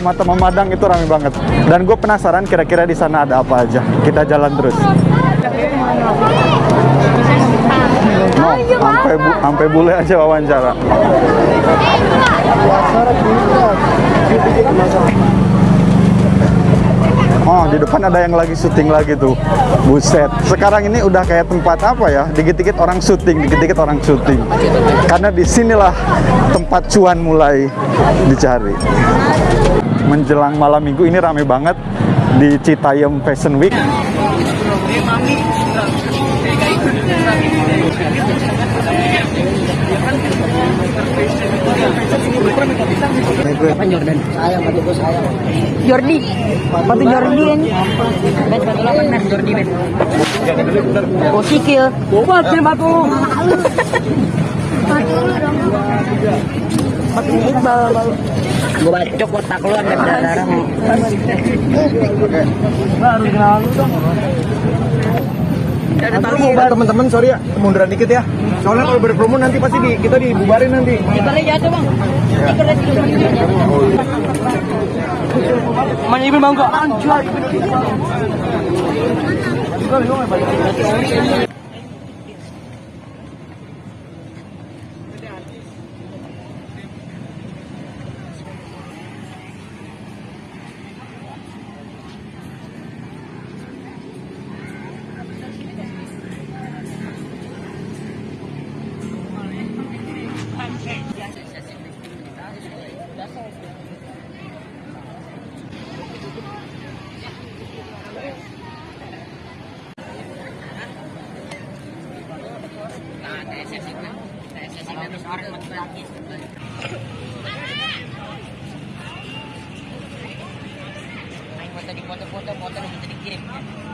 mata memandang itu rame banget. Dan gue penasaran kira-kira di sana ada apa aja. Kita jalan terus. No, sampai bu, sampai bule aja wawancara. Oh, di depan ada yang lagi syuting lagi tuh. Buset. Sekarang ini udah kayak tempat apa ya? Dikit-dikit orang syuting, dikit-dikit orang syuting. Karena di sinilah tempat cuan mulai dicari. Menjelang malam minggu ini rame banget di Citayam Fashion Week. Apa Jordan? Sayang, batu gue sayang. Jordi. Batu Jordi kan. Ben, batu 8 men, Jordi ben. Oh, sikil. Wah, batu batu. Batu Iqbal, bal. Gue bacok otak lu sampai berdarah. Baru kenal lu dong. teman-teman sorry ya munduran dikit ya soalnya kalau berpromo nanti pasti di, kita dibubarin nanti Stikernya jatuh bang. Jatuh. mana ibu bangga Foto di foto-foto, foto bisa dikirim.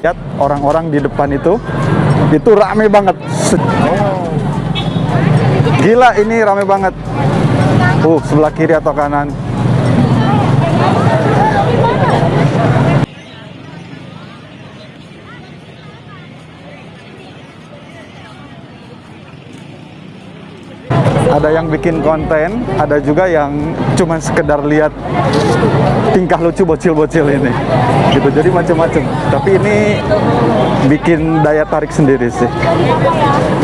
Lihat orang-orang di depan itu, itu rame banget. Gila ini rame banget. Uh, sebelah kiri atau kanan. Ada yang bikin konten, ada juga yang cuman sekedar lihat tingkah lucu bocil-bocil ini. Gitu jadi macam-macam. Tapi ini bikin daya tarik sendiri sih.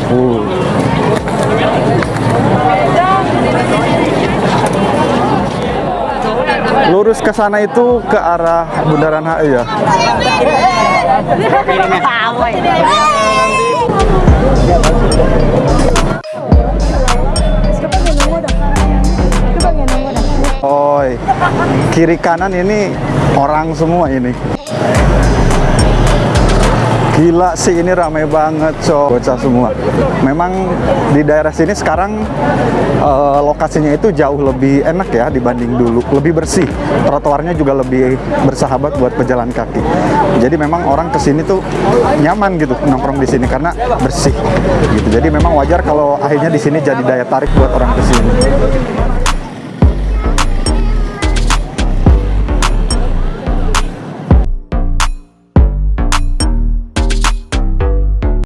Uh. lurus ke sana itu ke arah Bundaran HI ya? Oi, kiri kanan ini orang semua ini. Gila sih ini ramai banget so bocah semua. Memang di daerah sini sekarang eh, lokasinya itu jauh lebih enak ya dibanding dulu, lebih bersih. Trotoarnya juga lebih bersahabat buat pejalan kaki. Jadi memang orang ke sini tuh nyaman gitu nongkrong di sini karena bersih gitu. Jadi memang wajar kalau akhirnya di sini jadi daya tarik buat orang ke sini.